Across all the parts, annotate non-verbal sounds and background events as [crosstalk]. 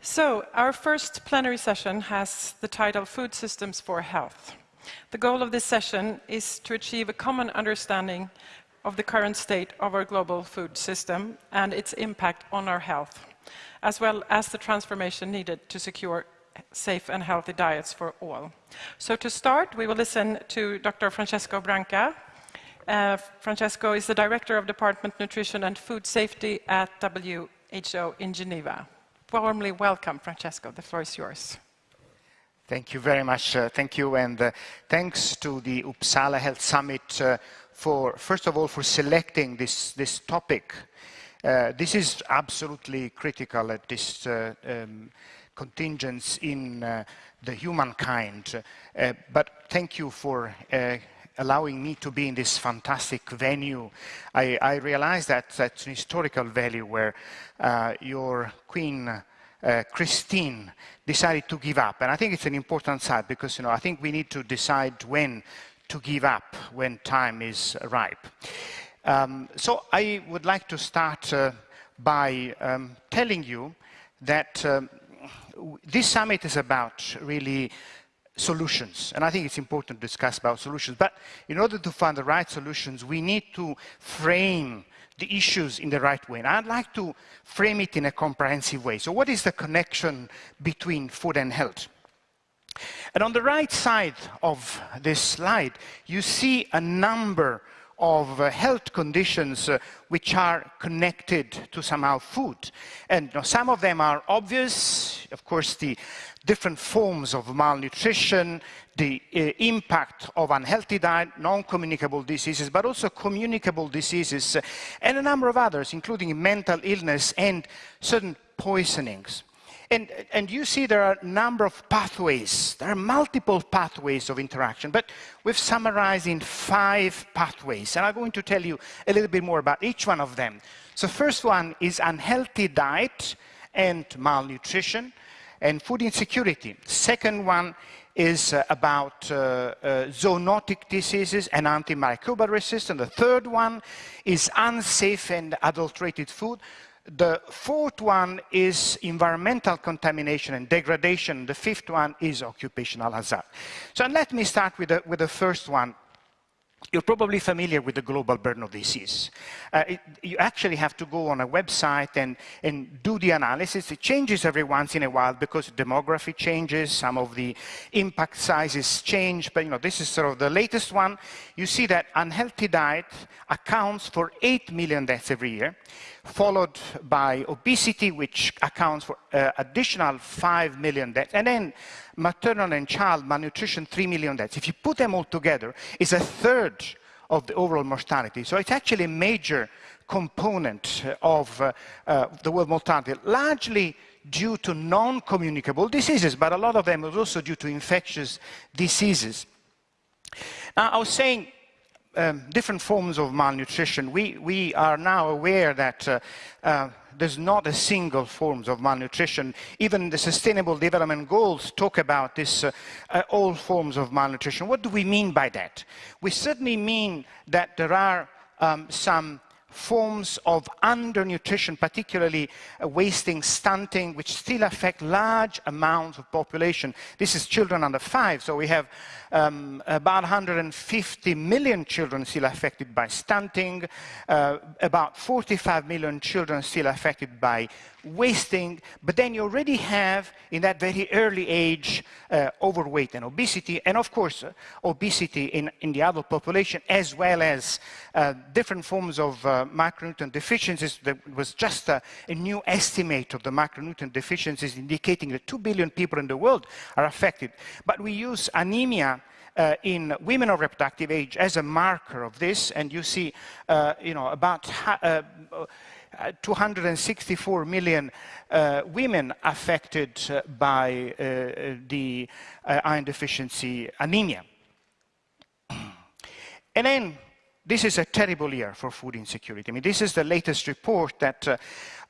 So, our first plenary session has the title Food Systems for Health. The goal of this session is to achieve a common understanding of the current state of our global food system and its impact on our health, as well as the transformation needed to secure safe and healthy diets for all. So to start, we will listen to Dr. Francesco Branca. Uh, Francesco is the Director of Department Nutrition and Food Safety at WHO in Geneva warmly welcome, Francesco. The floor is yours. Thank you very much. Uh, thank you. And uh, thanks to the Uppsala Health Summit uh, for, first of all, for selecting this, this topic. Uh, this is absolutely critical at this uh, um, contingence in uh, the humankind. but thank you for allowing me to be in this fantastic venue. I, I realize that that's an historical value where uh, your queen, uh, Christina, decided to give up. And I think it's an important side because, you know, I think we need to decide when to give up when time is ripe. Um, so I would like to start uh, by um, telling you that um, this summit is about really solutions. And I think it's important to discuss about solutions. But in order to find the right solutions, we need to frame the issues in the right way. And I'd like to frame it in a comprehensive way. So what is the connection between food and health? And on the right side of this slide, you see a number of uh, health conditions uh, which are connected to somehow food. And you know, some of them are obvious, of course, the different forms of malnutrition, the uh, impact of unhealthy diet, non-communicable diseases, but also communicable diseases, uh, and a number of others, including mental illness and certain poisonings. And, and, you see there are a number of pathways. There are multiple pathways of interaction, but we've summarized in five pathways. And I'm going to tell you a little bit more about each one of them. So first one is unhealthy diet and malnutrition and food insecurity. Second one is uh, about uh, uh, zoonotic diseases and antimicrobial resistance. The third one is unsafe and adulterated food. The fourth one is environmental contamination and degradation. The fifth one is occupational hazard. So let me start with the, with the first one, you're probably familiar with the global burden of disease. Uh, it, you actually have to go on a website and, and do the analysis. It changes every once in a while because demography changes, some of the impact sizes change, but you know, this is sort of the latest one. You see that unhealthy diet accounts for 8 million deaths every year, followed by obesity, which accounts for uh, additional 5 million deaths, and then maternal and child malnutrition, 3 million deaths. If you put them all together, it's a third of the overall mortality. So it's actually a major component of uh, uh, the world mortality, largely due to non-communicable diseases, but a lot of them is also due to infectious diseases. Now, I was saying um, different forms of malnutrition. We, we are now aware that uh, uh there's not a single form of malnutrition. Even the Sustainable Development Goals talk about this, uh, uh, all forms of malnutrition. What do we mean by that? We certainly mean that there are um, some forms of undernutrition, particularly uh, wasting, stunting, which still affect large amounts of population. This is children under five, so we have um, about 150 million children still affected by stunting, uh, about 45 million children still affected by wasting, but then you already have, in that very early age, uh, overweight and obesity, and of course, uh, obesity in, in the adult population, as well as uh, different forms of uh, micronutrient deficiencies. There was just a, a, new estimate of the micronutrient deficiencies indicating that 2 billion people in the world are affected. But we use anemia uh, in women of reproductive age as a marker of this, and you see, uh, you know, about uh, 264 million uh, women affected uh, by uh, the iron deficiency anemia. [clears throat] And then this is a terrible year for food insecurity. I mean, this is the latest report that uh,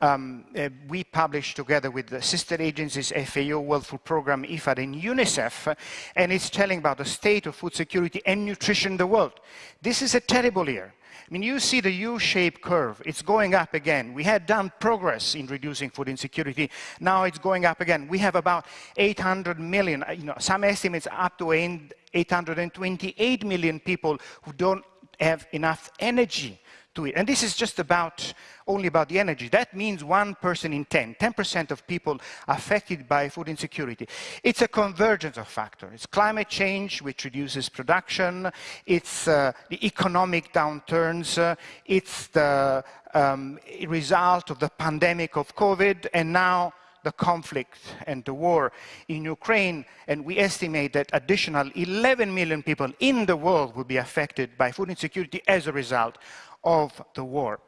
um, uh, we published together with the sister agencies FAO, World Food Programme, IFAD, and UNICEF, and it's telling about the state of food security and nutrition in the world. This is a terrible year. I mean, you see the U-shaped curve. It's going up again. We had done progress in reducing food insecurity. Now it's going up again. We have about 800 million, you know, some estimates up to 828 million people who don't have enough energy to it. And this is just about only about the energy. That means one person in 10, 10% of people affected by food insecurity. It's a convergence of factors. It's climate change, which reduces production. It's uh, the economic downturns. Uh, it's the um, result of the pandemic of COVID. And now the conflict and the war in Ukraine, and we estimate that additional 11 million people in the world will be affected by food insecurity as a result of the war.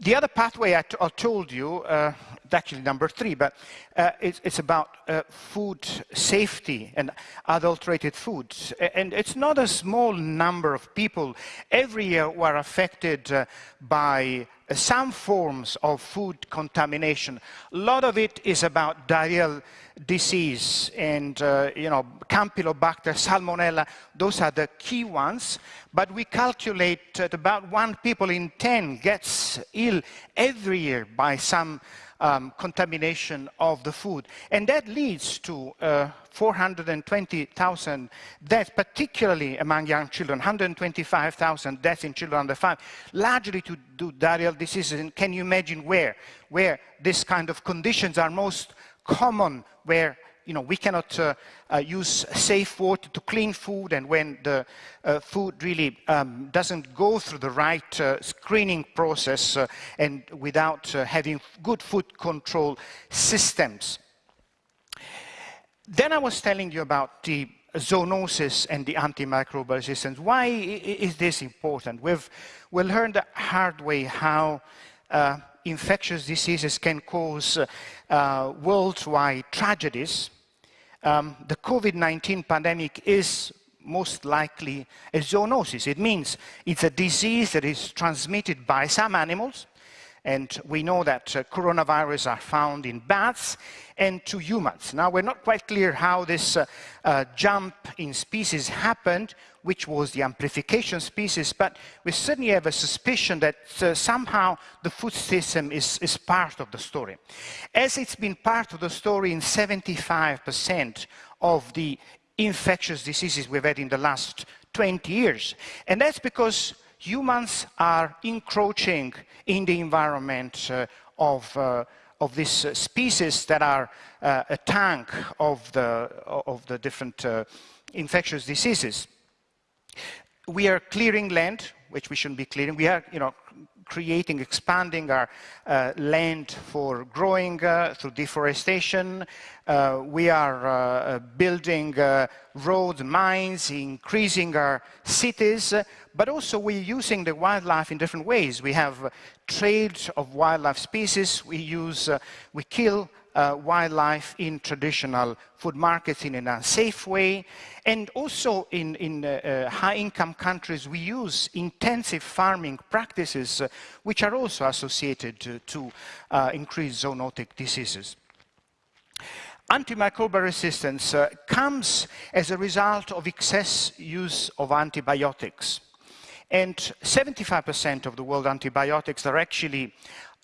The other pathway I, told you, uh, actually number three, but uh, it's, it's, about uh, food safety and adulterated foods. And it's not a small number of people every year who are affected uh, by some forms of food contamination. A lot of it is about diarrheal disease and, uh, you know, Campylobacter, Salmonella, those are the key ones. But we calculate that about one people in 10 gets ill every year by some um, contamination of the food. And that leads to uh, 420,000 deaths, particularly among young children, 125,000 deaths in children under five, largely to do diarrheal diseases. And can you imagine where? Where this kind of conditions are most common, where you know, we cannot uh, uh, use safe water to clean food, and when the uh, food really um, doesn't go through the right uh, screening process uh, and without uh, having good food control systems. Then I was telling you about the zoonosis and the antimicrobial resistance. Why is this important? We've, we've learned the hard way how infectious diseases can cause worldwide tragedies um, the COVID-19 pandemic is most likely a zoonosis. It means it's a disease that is transmitted by some animals, and we know that uh, coronavirus are found in bats and to humans. Now, we're not quite clear how this uh, uh, jump in species happened, which was the amplification species, but we certainly have a suspicion that uh, somehow the food system is, is part of the story. As it's been part of the story in 75% of the infectious diseases we've had in the last 20 years. And that's because humans are encroaching in the environment uh, of, uh, of these uh, species that are uh, a tank of the, of the different uh, infectious diseases. We are clearing land, which we shouldn't be clearing. We are, you know, creating, expanding our uh, land for growing uh, through deforestation. Uh, we are uh, building uh, roads, mines, increasing our cities, but also we're using the wildlife in different ways. We have trade of wildlife species. We use, uh, we kill uh, wildlife in traditional food markets in an unsafe way. And also in, in uh, uh, high-income countries, we use intensive farming practices, uh, which are also associated to uh, increased zoonotic diseases. Antimicrobial resistance uh, comes as a result of excess use of antibiotics. And 75% of the world antibiotics are actually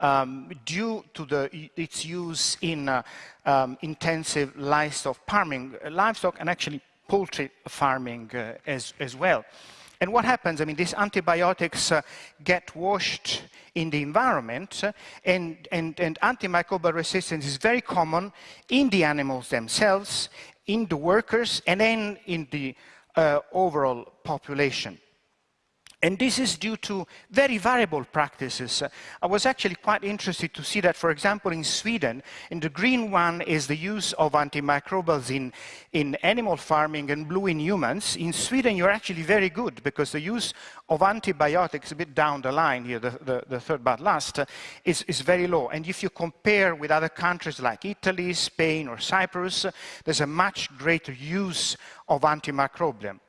um, due to the, its use in uh, um, intensive livestock farming, uh, livestock and actually poultry farming uh, as, as well. And what happens, I mean, these antibiotics uh, get washed in the environment, uh, and, and, and antimicrobial resistance is very common in the animals themselves, in the workers, and then in the uh, overall population. And this is due to very variable practices. I was actually quite interested to see that, for example, in Sweden, in the green one is the use of antimicrobials in, in animal farming and blue in humans. In Sweden, you're actually very good because the use of antibiotics, a bit down the line here, the, the, the third but last, uh, is, is very low. And if you compare with other countries like Italy, Spain, or Cyprus, there's a much greater use of antimicrobial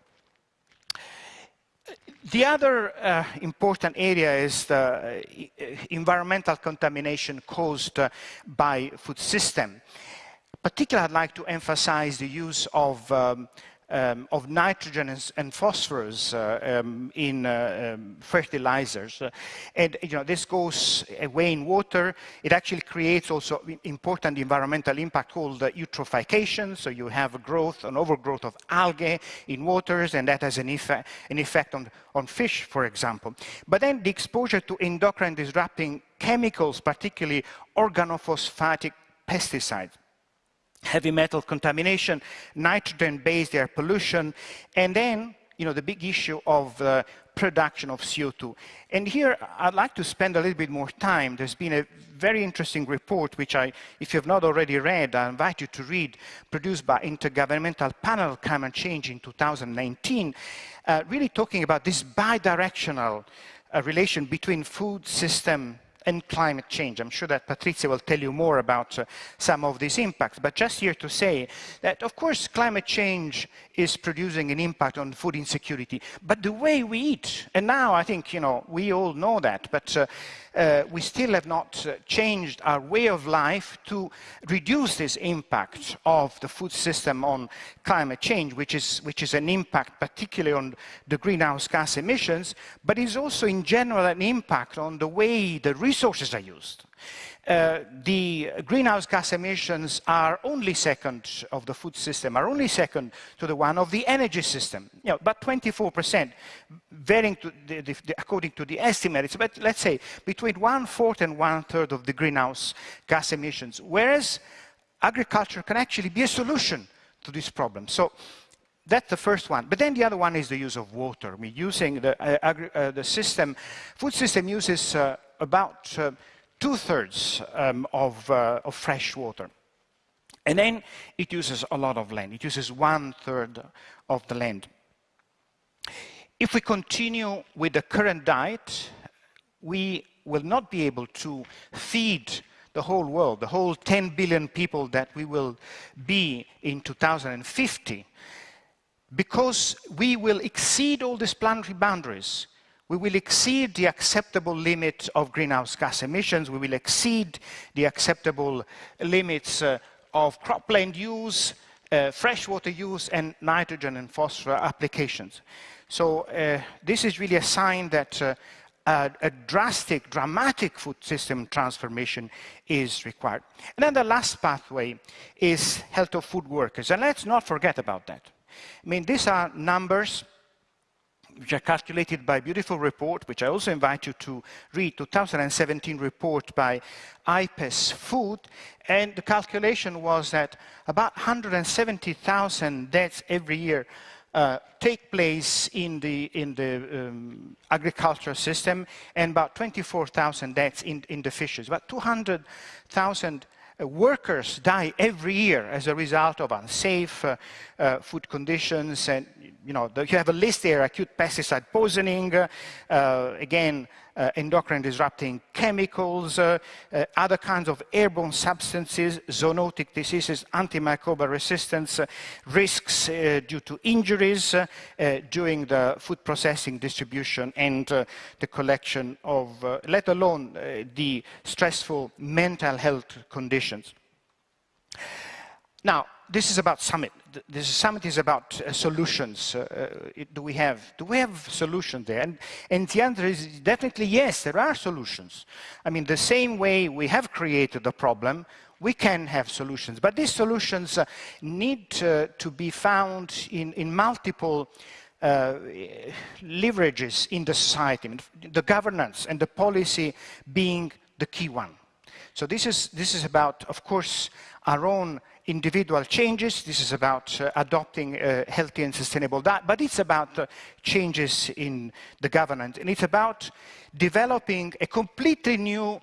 The other uh, important area is the uh, environmental contamination caused uh, by food system. Particularly, I'd like to emphasize the use of um, um, of nitrogen and, and phosphorus uh, um, in uh, um, fertilizers. Uh, and you know, this goes away in water. It actually creates also important environmental impact called eutrophication. So you have growth, an overgrowth of algae in waters, and that has an, effect, an effect on, on fish, for example. But then the exposure to endocrine disrupting chemicals, particularly organophosphatic pesticides, heavy metal contamination, nitrogen-based air pollution, and then you know, the big issue of uh, production of CO2. And here, I'd like to spend a little bit more time. There's been a very interesting report, which I, if you have not already read, I invite you to read, produced by Intergovernmental Panel Climate Change in 2019, uh, really talking about this bidirectional uh, relation between food system and climate change. I'm sure that Patrizia will tell you more about uh, some of these impacts, but just here to say that, of course, climate change is producing an impact on food insecurity, but the way we eat, and now I think, you know, we all know that, but uh, uh, we still have not uh, changed our way of life to reduce this impact of the food system on climate change, which is, which is an impact particularly on the greenhouse gas emissions, but is also in general an impact on the way the resources are used. Uh, the greenhouse gas emissions are only second of the food system, are only second to the one of the energy system. You know, but 24%, varying to the, the, the, according to the estimates, but let's say between one-fourth and one-third of the greenhouse gas emissions, whereas agriculture can actually be a solution to this problem. So that's the first one. But then the other one is the use of water. I mean, using the, uh, uh, the system, food system uses uh, about uh, two-thirds um, of, uh, of fresh water. And then it uses a lot of land. It uses one-third of the land. If we continue with the current diet, we will not be able to feed the whole world, the whole 10 billion people that we will be in 2050, because we will exceed all these planetary boundaries we will exceed the acceptable limit of greenhouse gas emissions. We will exceed the acceptable limits uh, of cropland use, uh, freshwater use, and nitrogen and phosphorus applications. So uh, this is really a sign that uh, a, a, drastic, dramatic food system transformation is required. And then the last pathway is health of food workers. And let's not forget about that. I mean, these are numbers which are calculated by a beautiful report, which I also invite you to read, 2017 report by IPES Food, and the calculation was that about 170,000 deaths every year uh, take place in the, in the um, agricultural system and about 24,000 deaths in, in the fisheries. About 200,000 uh, workers die every year as a result of unsafe uh, uh, food conditions and you know you have a list there acute pesticide poisoning uh, uh, again uh, endocrine disrupting chemicals, uh, uh, other kinds of airborne substances, zoonotic diseases, antimicrobial resistance, uh, risks uh, due to injuries uh, during the food processing, distribution, and the collection of, let alone the stressful mental health conditions. Now, this is about summit. This summit is about uh, solutions. Uh, uh, do we have do we have solutions there? And, and the answer is definitely yes. There are solutions. I mean, the same way we have created a problem, we can have solutions. But these solutions uh, need to be found in, in multiple uh, leverages in the society, the governance and the policy being the key one. So this is, this is about, of course, our own individual changes. This is about uh, adopting a healthy and sustainable diet, but it's about uh, changes in the governance. And it's about developing a completely new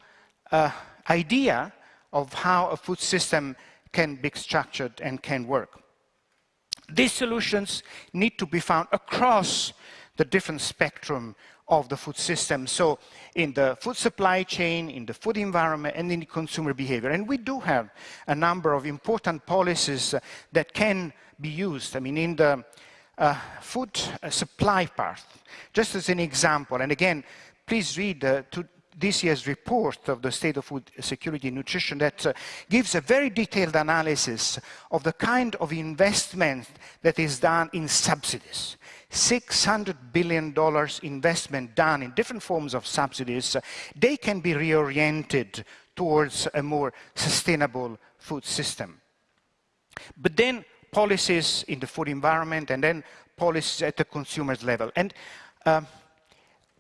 uh, idea of how a food system can be structured and can work. These solutions need to be found across the different spectrum of the food system. So in the food supply chain, in the food environment, and in consumer behavior. And we do have a number of important policies uh, that can be used. I mean, in the uh, food supply part, just as an example. And again, please read uh, to this year's report of the state of food security and nutrition that uh, gives a very detailed analysis of the kind of investment that is done in subsidies. $600 billion investment done in different forms of subsidies, uh, they can be reoriented towards a more sustainable food system. But then policies in the food environment and then policies at the consumer's level. And uh,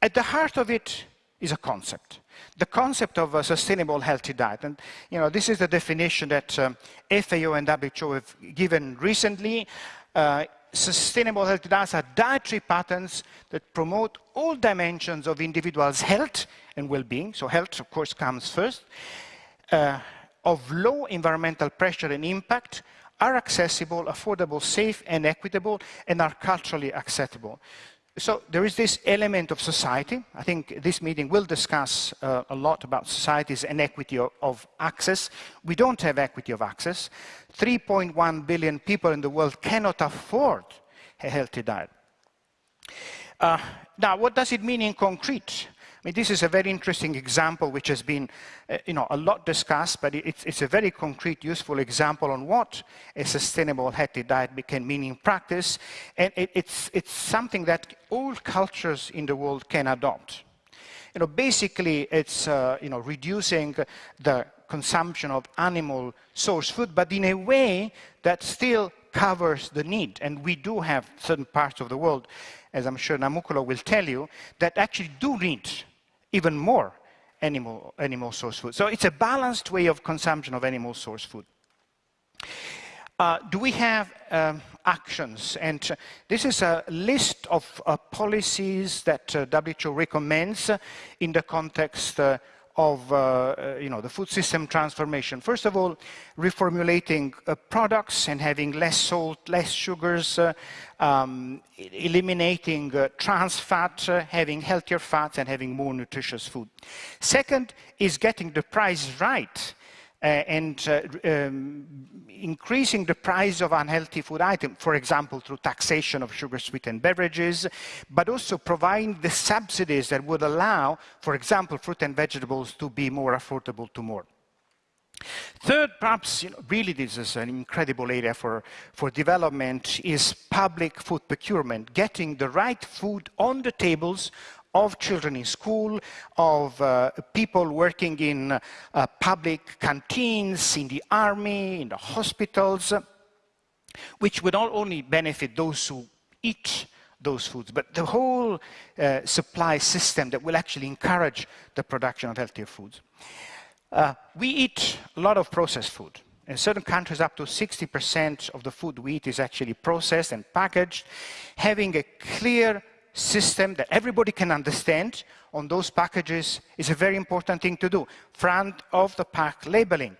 at the heart of it is a concept. The concept of a sustainable healthy diet. And you know, this is the definition that um, FAO and WHO have given recently. Uh, sustainable healthy diets are dietary patterns that promote all dimensions of individuals' health and well-being. So health, of course, comes first. Uh, of low environmental pressure and impact, are accessible, affordable, safe, and equitable, and are culturally acceptable so there is this element of society. I think this meeting will discuss uh, a lot about society's inequity of, of, access. We don't have equity of access. 3.1 billion people in the world cannot afford a healthy diet. Uh, now, what does it mean in concrete? I mean, this is a very interesting example which has been, uh, you know, a lot discussed, but it's, it's, a very concrete, useful example on what a sustainable healthy diet can mean in practice. And it, it's, it's something that all cultures in the world can adopt. You know, basically, it's, uh, you know, reducing the consumption of animal source food, but in a way that still covers the need. And we do have certain parts of the world, as I'm sure Namukolo will tell you, that actually do need even more animal, animal source food. So it's a balanced way of consumption of animal source food. Uh, do we have um, actions? And uh, this is a list of uh, policies that uh, WHO recommends in the context uh, of uh, uh, you know, the food system transformation. First of all, reformulating uh, products and having less salt, less sugars, uh, um, eliminating uh, trans fat, uh, having healthier fats, and having more nutritious food. Second is getting the price right and uh, um, increasing the price of unhealthy food items, for example, through taxation of sugar-sweetened beverages, but also providing the subsidies that would allow, for example, fruit and vegetables to be more affordable to more. Third, perhaps you know, really this is an incredible area for, for development, is public food procurement, getting the right food on the tables of children in school, of uh, people working in uh, public canteens, in the army, in the hospitals, which would not only benefit those who eat those foods, but the whole uh, supply system that will actually encourage the production of healthier foods. Uh, we eat a lot of processed food. In certain countries, up to 60% of the food we eat is actually processed and packaged. Having a clear system that everybody can understand on those packages is a very important thing to do. Front of the pack labeling.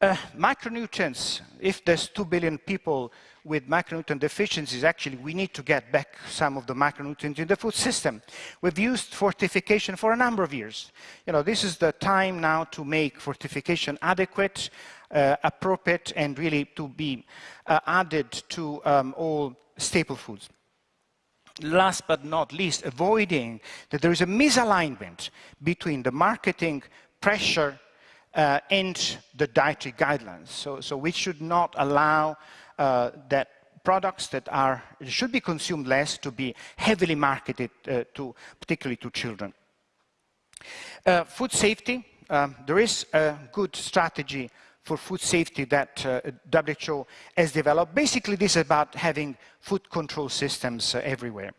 Uh, micronutrients, if there's 2 billion people with micronutrient deficiencies, actually we need to get back some of the micronutrients in the food system. We've used fortification for a number of years. You know, this is the time now to make fortification adequate, uh, appropriate, and really to be uh, added to um, all staple foods last but not least, avoiding that there is a misalignment between the marketing pressure uh, and the dietary guidelines. So, so we should not allow uh, that products that are, should be consumed less to be heavily marketed uh, to, particularly to children. Uh, food safety, um, there is a good strategy for food safety that uh, WHO has developed. Basically, this is about having food control systems uh, everywhere.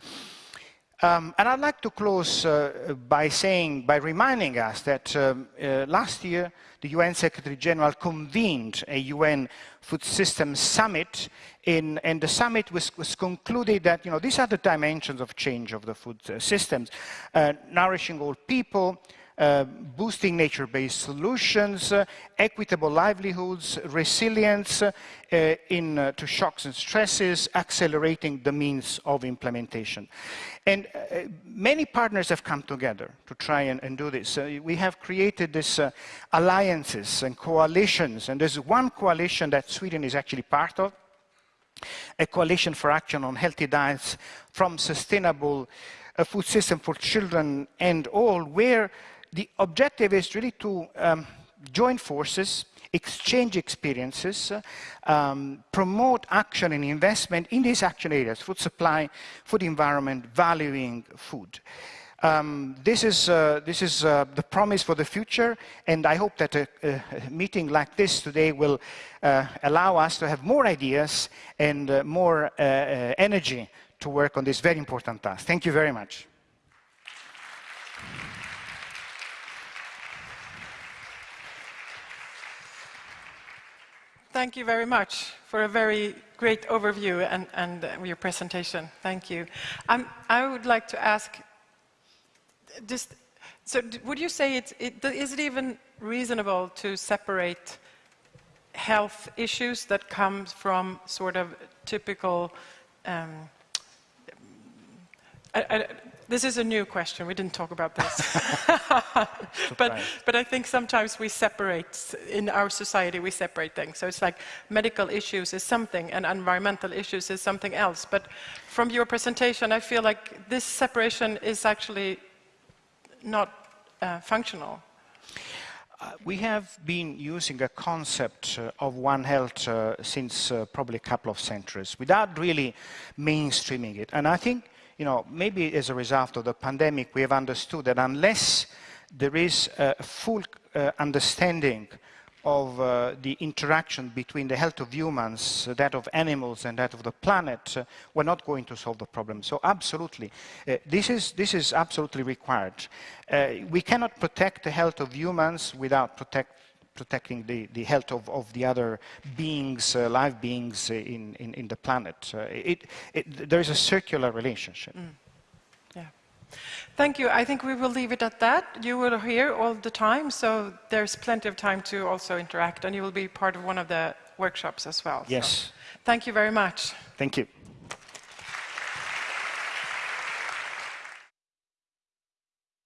Um, and I'd like to close uh, by saying, by reminding us that um, uh, last year the UN Secretary General convened a UN Food Systems Summit, in, and the summit was, was, concluded that you know these are the dimensions of change of the food uh, systems: uh, nourishing all people, uh, boosting nature-based solutions, uh, equitable livelihoods, resilience uh, in, uh, to shocks and stresses, accelerating the means of implementation. And many partners have come together to try and, and do this. we have created these alliances and coalitions, and there's one coalition that Sweden is actually part of, a coalition for action on healthy diets from sustainable uh, food system for children and all, where the objective is really to um, join forces, exchange experiences, um, promote action and investment in these action areas, food supply, food environment, valuing food. Um, this is, uh, this is uh, the promise for the future, and I hope that a, a meeting like this today will uh, allow us to have more ideas and uh, more uh, uh, energy to work on this very important task. Thank you very much. Thank you very much for a very great overview and, and uh, your presentation. Thank you. Um, I would like to ask, just, so would you say it's, it, is it even reasonable to separate health issues that come from sort of typical um, this is a new question. We didn't talk about this. [laughs] but, but I think sometimes we separate, in our society, we separate things. So it's like medical issues is something and environmental issues is something else. But from your presentation, I feel like this separation is actually not uh, functional. Uh, we have been using a concept uh, of One Health uh, since uh, probably a couple of centuries without really mainstreaming it. And I think you know, maybe as a result of the pandemic, we have understood that unless there is a full uh, understanding of uh, the interaction between the health of humans, that of animals, and that of the planet, uh, we're not going to solve the problem. So absolutely, uh, this, is, this is absolutely required. Uh, we cannot protect the health of humans without protect, protecting the, the health of, of the other beings, uh, live beings in, in, in the planet. Uh, it, it, there is a circular relationship. Mm. Yeah. Thank you. I think we will leave it at that. You will here all the time, so there's plenty of time to also interact, and you will be part of one of the workshops as well. Yes. So, thank you very much. Thank you.